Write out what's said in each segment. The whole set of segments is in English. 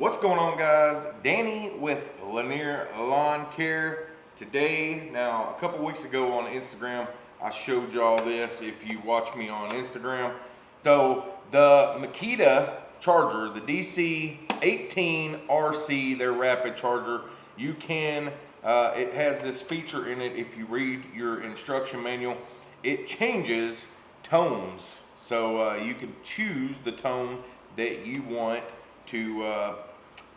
What's going on guys? Danny with Lanier Lawn Care. Today, now a couple weeks ago on Instagram, I showed y'all this if you watch me on Instagram. So the Makita charger, the DC18 RC, their rapid charger, you can, uh, it has this feature in it if you read your instruction manual, it changes tones. So uh, you can choose the tone that you want to uh,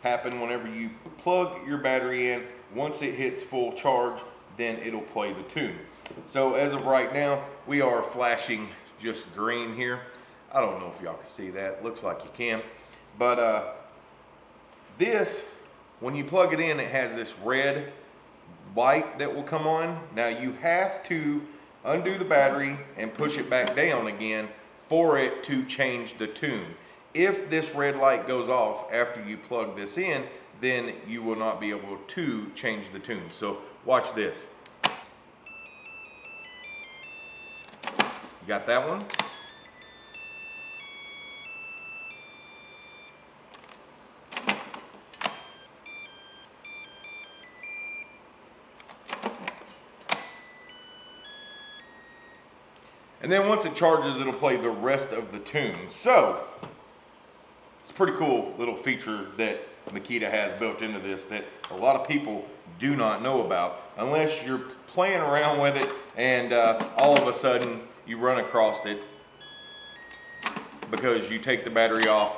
happen whenever you plug your battery in. Once it hits full charge, then it'll play the tune. So as of right now, we are flashing just green here. I don't know if y'all can see that. Looks like you can. But uh, this, when you plug it in, it has this red light that will come on. Now you have to undo the battery and push it back down again for it to change the tune. If this red light goes off after you plug this in, then you will not be able to change the tune. So watch this. You got that one? And then once it charges, it'll play the rest of the tune. So, it's a pretty cool little feature that Makita has built into this that a lot of people do not know about unless you're playing around with it and uh, all of a sudden you run across it because you take the battery off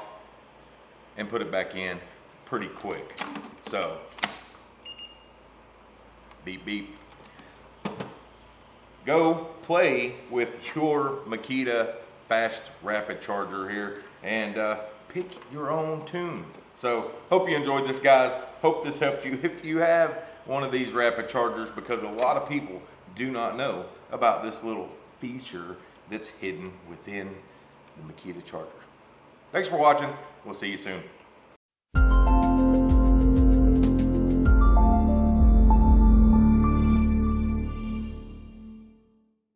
and put it back in pretty quick. So, beep beep go play with your Makita fast rapid charger here and uh, pick your own tune. So hope you enjoyed this guys. Hope this helped you if you have one of these rapid chargers because a lot of people do not know about this little feature that's hidden within the Makita charger. Thanks for watching. We'll see you soon.